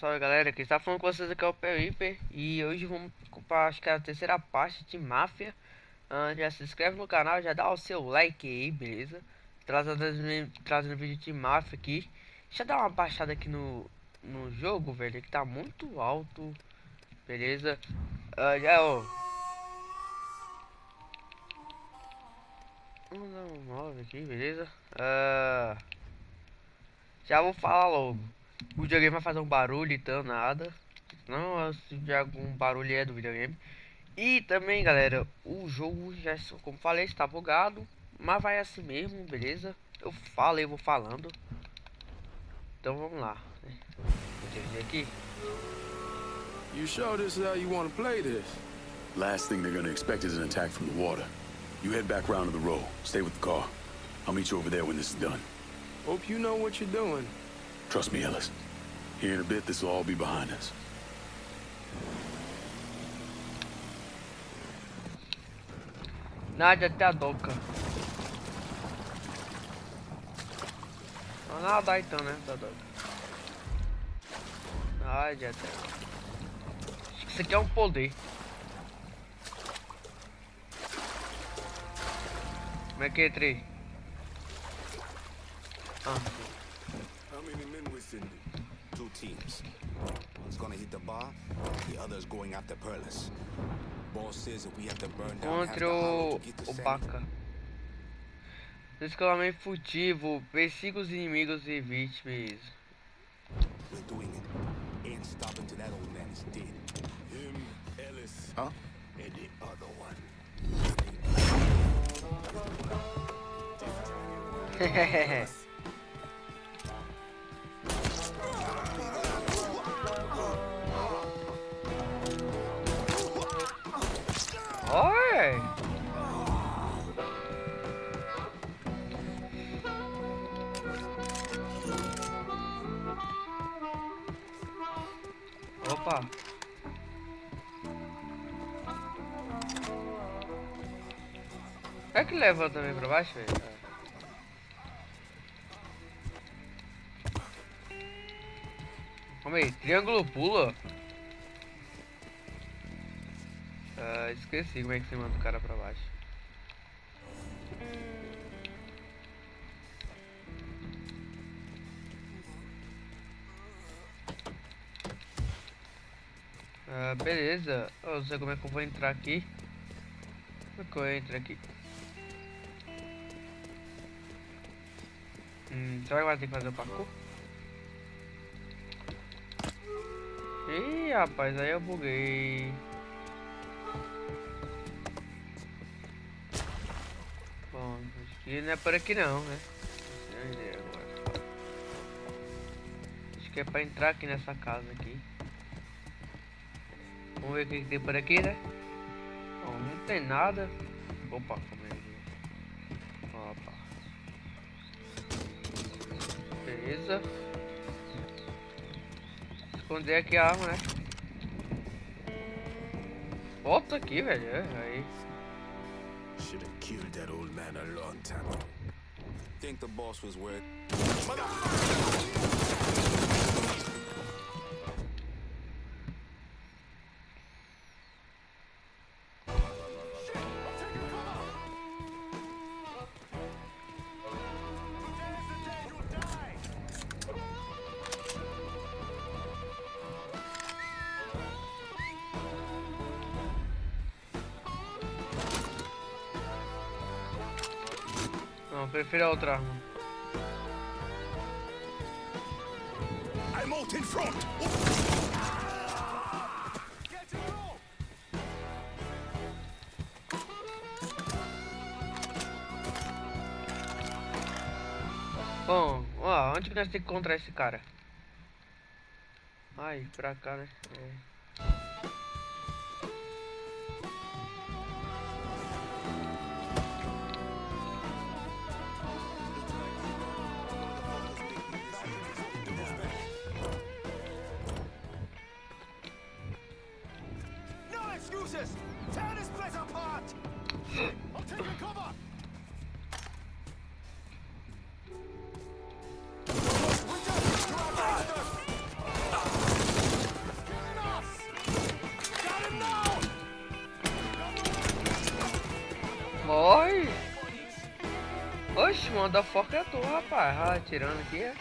salve galera, quem está falando com vocês aqui é o Periper E hoje vamos para acho que é a terceira parte de Máfia uh, Já se inscreve no canal, já dá o seu like aí, beleza? Trazendo, trazendo vídeo de Máfia aqui Deixa eu dar uma baixada aqui no, no jogo, velho, que tá muito alto Beleza? Uh, já, ó Vamos dar um 9 aqui, beleza? Uh, já vou falar logo o videogame vai fazer um barulho então nada. Não, se de algum barulho é do videogame. E também, galera, o jogo já, como falei, está bugado. Mas vai assim mesmo, beleza? Eu falo e vou falando. Então vamos lá. Vou aqui. You sure this is how you want to play this? Last thing they're gonna expect is an attack from the water. You head back round to the row. Stay with the car. I'll meet you over there when this is done. Hope you know what you're doing. Trust me, Ellis. Here in a bit, this will all be behind us. Nada até a doca. Vamos nadar então, né? Tá doca. Nada até. Acho que isso aqui é um poder. Como é que entrei? Ah, sim. teams. One's gonna hit the bar, the other's going after Perlis. Boss says if we have to burn down Contra o, o Baca. Descolamento furtivo, persiga os inimigos e vítimas. We're doing it. Ain't stopping till that old man is dead. Him, Ellis, huh? and the other one. Hehehe Oi! Opa! É que leva também pra baixo, velho? Calma aí, triângulo pula? Uh, esqueci como é que você manda o cara pra baixo. Uh, beleza. Eu não sei como é que eu vou entrar aqui. Como é que eu entro aqui? Hum, será que vai ter que fazer o parkour? Ih, rapaz, aí eu buguei. E não é por aqui não, né? Acho que é pra entrar aqui nessa casa aqui. Vamos ver o que tem por aqui, né? Bom, não tem nada. Opa, como é Opa. Beleza. Esconder aqui a arma, né? Volta aqui, velho. É, aí. Killed that old man a long time ago. Think the boss was worth. Prefiro a outra arma. I'm out in front. Bom, ó, onde que nós temos que encontrar esse cara? Ai, pra cá, né? Manda foca é tu, rapaz. Ah, atirando aqui, é?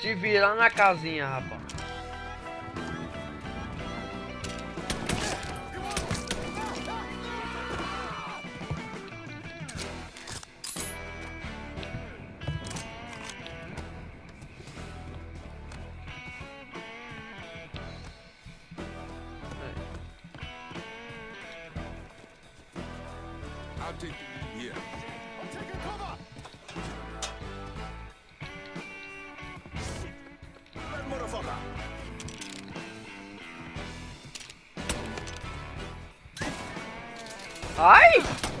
Te virar na casinha, rapaz. Ai!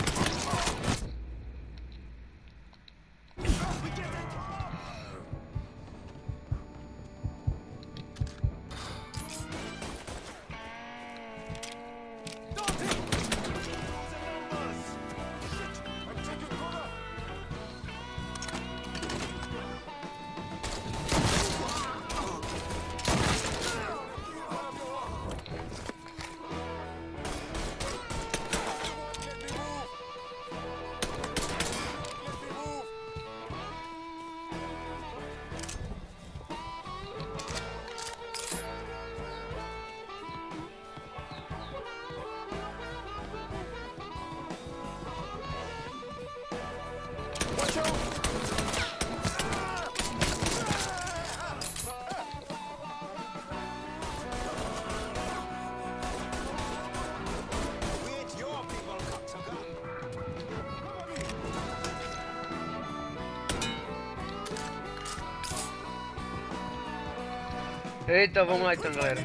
Eita, vamos lá então, galera.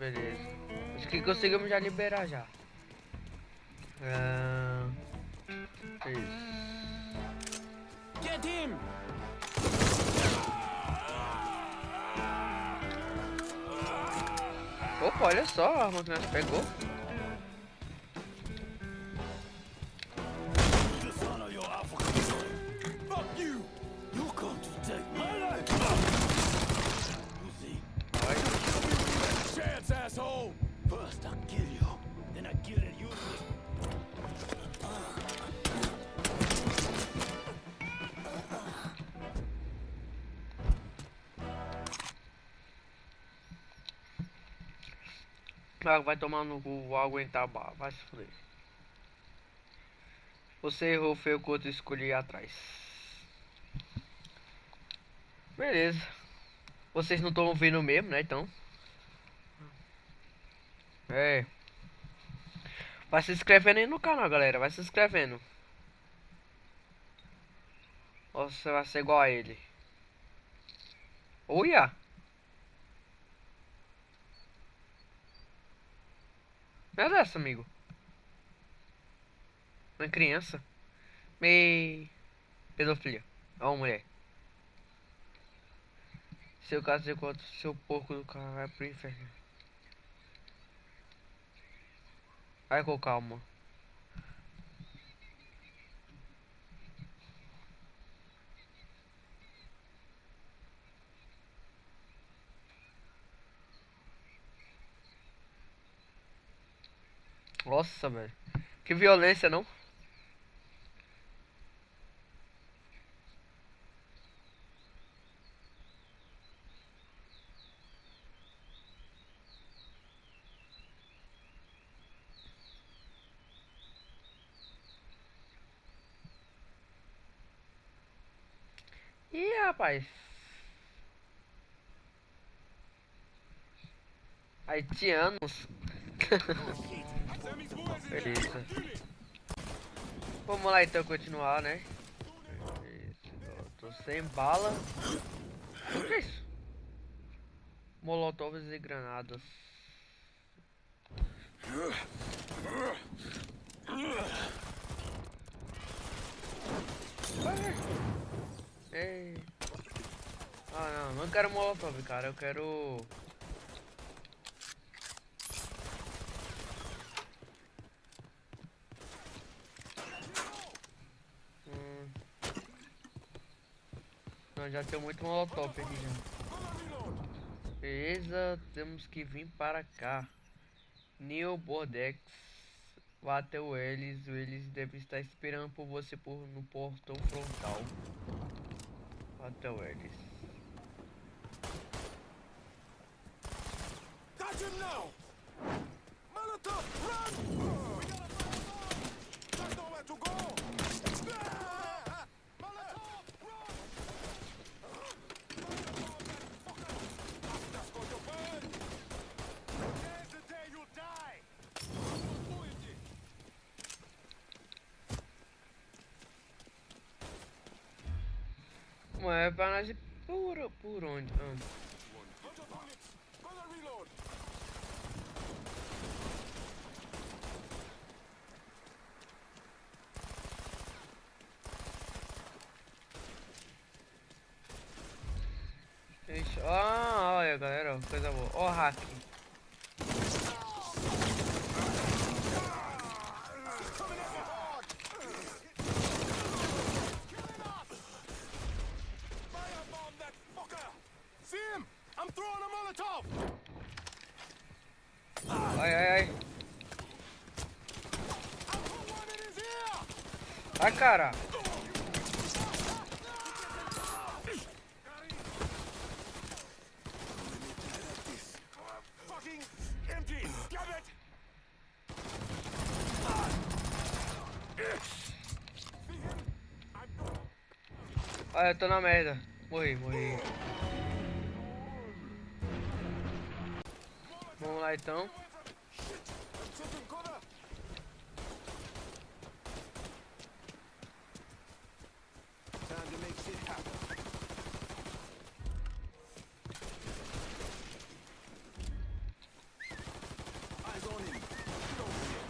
Beleza. Acho que conseguimos já liberar já. Ah, isso. Get him! Opa, olha só a arma que nós pegou. Ah, vai tomar no cu, vou aguentar bala, vai se fuder. Você errou feio quando eu escolhi atrás. Beleza. Vocês não estão vendo mesmo, né? Então. É. Vai se inscrevendo aí no canal, galera. Vai se inscrevendo. Ou você vai ser igual a ele. Olha! Não é dessa, amigo. Uma criança. Me. Pedofilia. Uma mulher. Seu caso enquanto seu porco do vai pro inferno. Vai com calma. Nossa, velho. Que violência, não? Ih, rapaz. Haitianos. Beleza. Vamos lá então continuar, né? Isso, tô- sem bala. O que é isso? Molotovs e granadas. Ah não, não quero molotov, cara, eu quero. Não, já tem muito molotov aqui já. Beleza, temos que vir para cá. Neil Bordex. Bateu eles, eles devem estar esperando por você por, no portão frontal. Bateu eles. Got him now! Molotov, run! There's nowhere to go! Ah! Molotov, run! That's going to burn! Today's the day you die! É pra nós por, por onde? Ah. Ah, olha galera, coisa boa. Ó, hack. Coming at me hard! Killing off! Firebomb that fucker! See him? I'm throwing a Molotov! Ai, ai, ai. I'll put one in his ear! Ai, cara. Olha, eu tô na merda. Morri, morri. Vamos lá então. Shit! I'm taking cover! Time to make shit happen. Eyes on him. Get over here.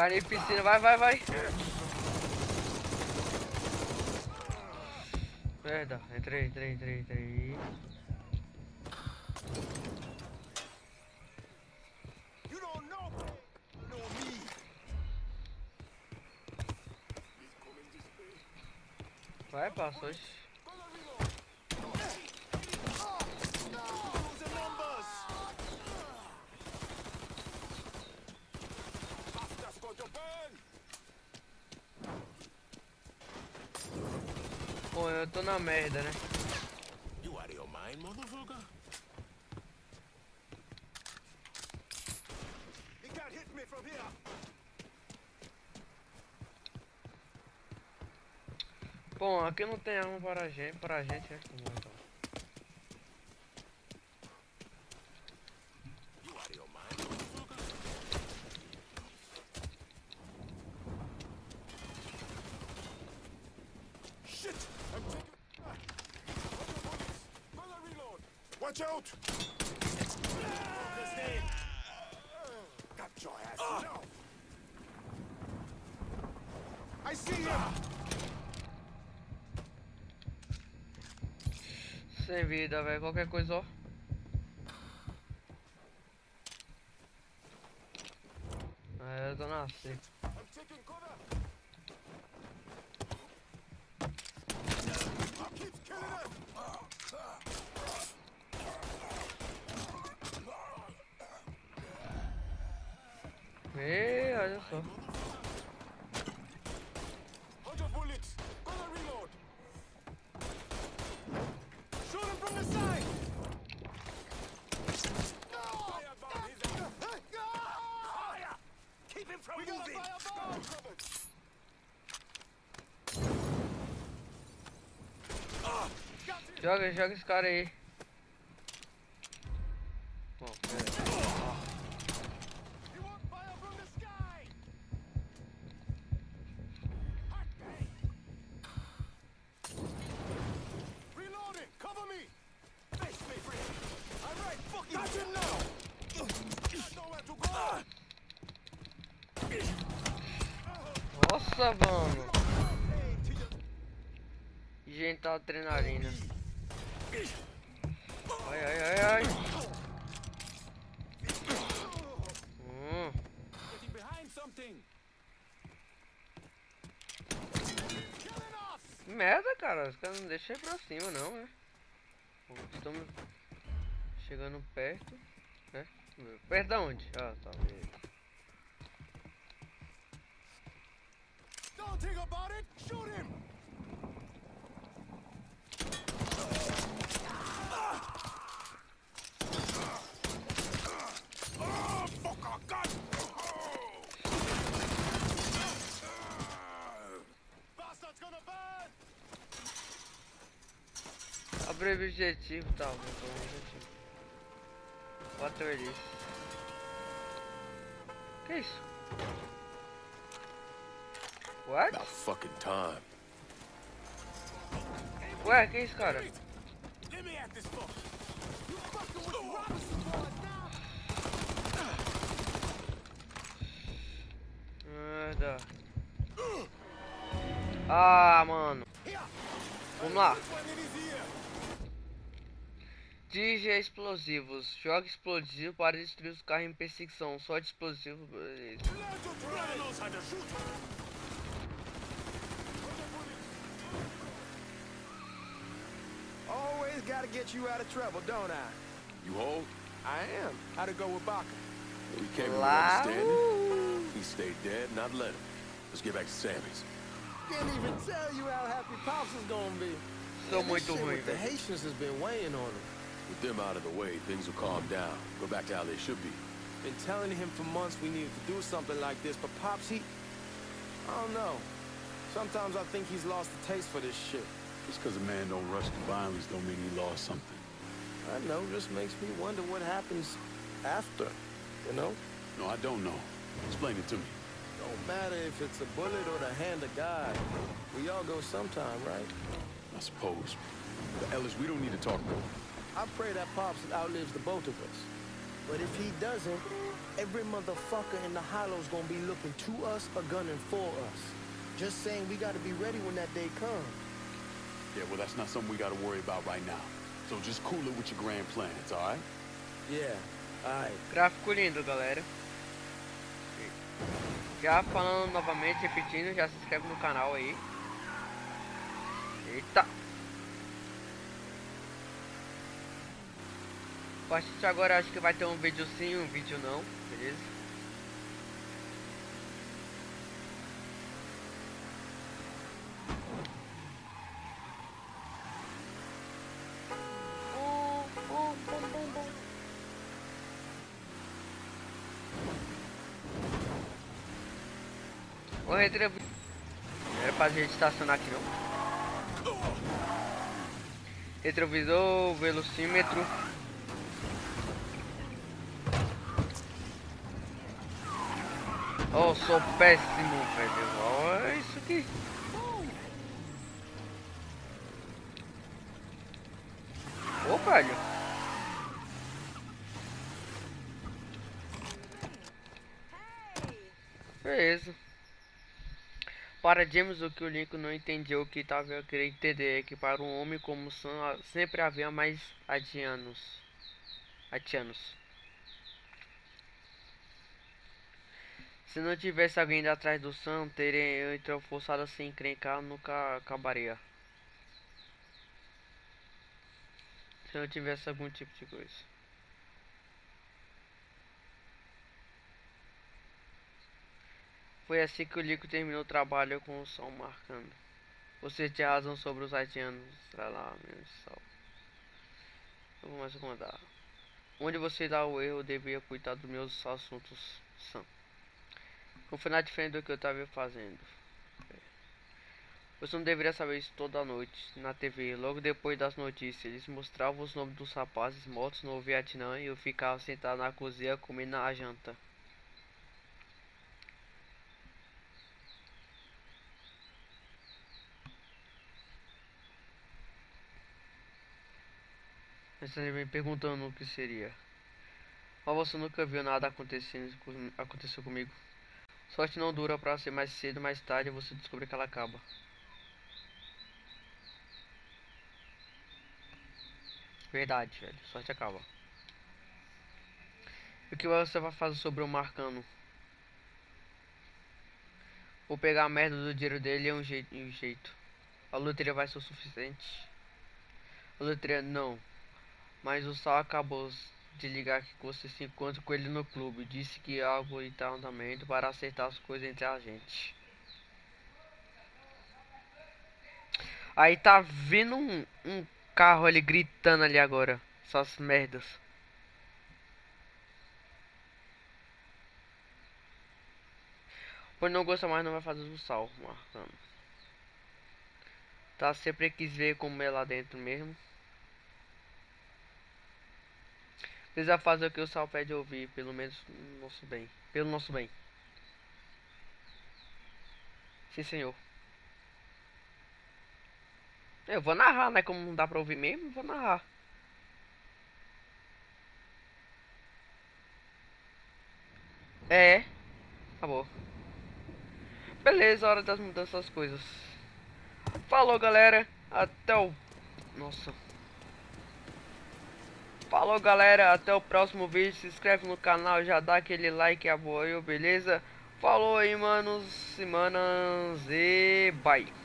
Cara em piscina, vai, vai, vai. Merda, entrei, entrei, entrei, entrei. You don't know me. You know me. He's coming this way. Vai, passou. ixi. Gonna reload. Losing numbers. That's going to burn. Pô, eu tô na merda, né? You out of your mind, motherfucker? He can't hit me from here. Bom, aqui não tem arma para a gente, para a gente, né? Vamos lá, então. You out of your mind, motherfucker? Shit! I'm taking. Ah. Gonna reload. Watch out! Got your ass now. I see him. Sem vida, velho. Qualquer coisa, ó. É, eu tô na seca. I'm taking cover. Keep killing him. Ei, olha só. Hundred bullets. Gonna reload. Shoot him from the side. Firebomb his ass. Fire! Keep him from we moving. Got a firebomb Got him. Joga, joga esse cara aí. Bom, pera. You want fire from the sky? Hot day. Reloading. Cover me. Face me free. All right. Fuck you. Got him now. Got nowhere to go. Nossa, mano. Gente, tá adrenalina. Ai, ai, ai, ai. Hum. Merda, cara. Os caras não deixam ir pra cima, não, né? Estamos chegando perto. Né? Perto da onde? Ah, tá. beleza. Think about it. Shoot him. Burn. Abre objetivo, tá. Pôr o objetivo. Quatro eles. Que isso? What? About fucking time. Ué, que isso, cara? Merda. Ah, mano. Vamos lá. Ear. Dirige explosivos. Joga explosivo para destruir os carros em perseguição. Só de explosivo. beleza. Always gotta get you out of trouble, don't I? You hold? I am. How'd it go with Baca? We came to an Lá. understanding. He stayed dead, not let him. Let's get back to Sammy's. Can't even tell you how happy Pops is gonna be. Sou Man, this muito shit with The. Haitians has been weighing on him. With them out of the way, things will calm down. Go back to how they should be. Been telling him for months we needed to do something like this, but Pops, he... I don't know. Sometimes I think he's lost the taste for this shit. Just because a man don't rush to violence don't mean he lost something. I know, just makes me wonder what happens after, you know? No, I don't know. Explain it to me. Don't matter if it's a bullet or the hand of God. We all go sometime, right? I suppose. But Ellis, we don't need to talk more. I pray that Pops outlives the both of us. But if he doesn't, every motherfucker in the hollow's gonna be looking to us or gunning for us. Just saying we gotta be ready when that day comes. Yeah, well, that's not something we got to worry about right now. So just cool it with your grand plans, all right? Yeah, alright. Gráfico lindo, galera. Já falando novamente, repetindo, já se inscreve no canal aí. Eita! A partir de agora acho que vai ter um vídeo sim, um vídeo não, beleza? O retrovisor. Não era pra gente estacionar aqui não. Retrovisor, velocímetro. Oh, sou péssimo, velho. Olha isso aqui. Ô, velho. Beleza. Para James, o que o Lincoln não entendeu o que estava querendo entender é que para um homem como Sam sempre havia mais adianos. Atianos. Se não tivesse alguém atrás do Sam, teria então forçado a se encrencar, nunca acabaria. Se não tivesse algum tipo de coisa. Foi assim que o Lico terminou o trabalho com o som marcando. Você tinha razão sobre os haitianos. Sei lá, meu sal. Eu vou mais mandar. Onde você dá o erro, eu devia cuidar dos meus assuntos são. Nada diferente do que eu estava fazendo. Você não deveria saber isso toda noite na TV. Logo depois das notícias, eles mostravam os nomes dos rapazes mortos no Vietnã e eu ficava sentado na cozinha comendo a janta. Você me perguntando o que seria. Mas você nunca viu nada acontecendo aconteceu comigo. Sorte não dura pra ser mais cedo, mais tarde você descobre que ela acaba. Verdade, velho. Sorte acaba. E o que você vai fazer sobre o Marcano? Vou pegar a merda do dinheiro dele e um. Um jeito. A loteria vai ser o suficiente. A loteria não. Mas o Sal acabou de ligar que você se encontra com ele no clube. Disse que algo está em andamento para acertar as coisas entre a gente. Aí tá vindo um, um carro ali gritando ali agora. Essas merdas. Pois não gosta mais, não vai fazer o sal, marcando. Tá, sempre quis ver como é lá dentro mesmo. Precisa fazer o que o sal pede ouvir, pelo menos no nosso bem. Pelo nosso bem. Sim, senhor. Eu vou narrar, né? Como não dá pra ouvir mesmo, vou narrar. É. Acabou. Beleza, hora das mudanças das coisas. Falou, galera. Até o... Nossa. Falou, galera. Até o próximo vídeo. Se inscreve no canal, já dá aquele like e beleza? Falou aí, manos, semanas e bye.